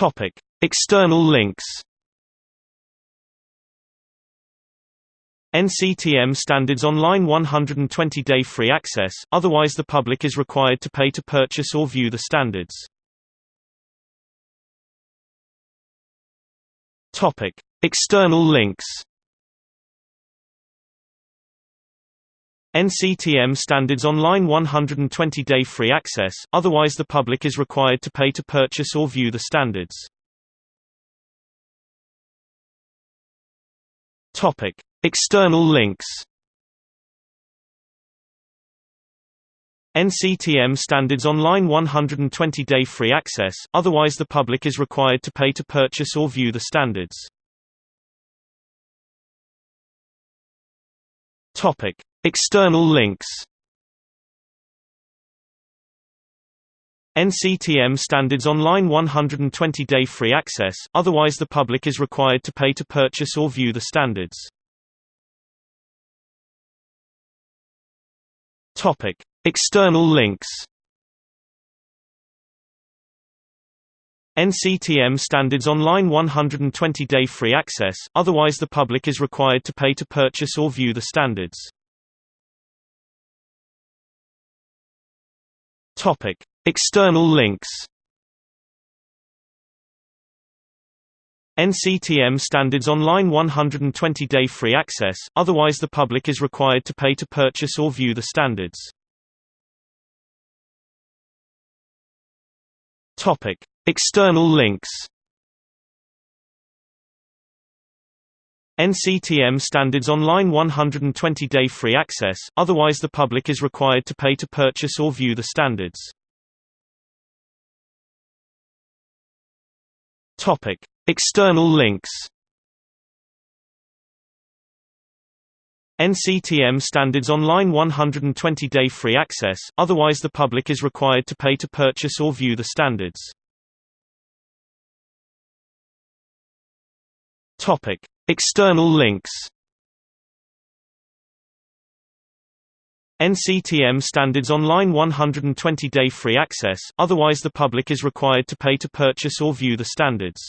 Topic: External links. NCTM standards online 120-day free access, otherwise the public is required to pay to purchase or view the standards. Topic: External links. NCTM standards online 120-day free access, otherwise the public is required to pay to purchase or view the standards. Topic: External links. NCTM standards online 120-day free access, otherwise the public is required to pay to purchase or view the standards. Topic: External links. NCTM standards online 120-day free access, otherwise the public is required to pay to purchase or view the standards. Topic: External links. NCTM standards online 120-day free access, otherwise the public is required to pay to purchase or view the standards. Topic: External links. NCTM standards online 120-day free access, otherwise the public is required to pay to purchase or view the standards. Topic: External links. NCTM standards online 120-day free access, otherwise the public is required to pay to purchase or view the standards. External links. NCTM standards online 120-day free access, otherwise the public is required to pay to purchase or view the standards. Topic: External links. NCTM standards online 120-day free access, otherwise the public is required to pay to purchase or view the standards.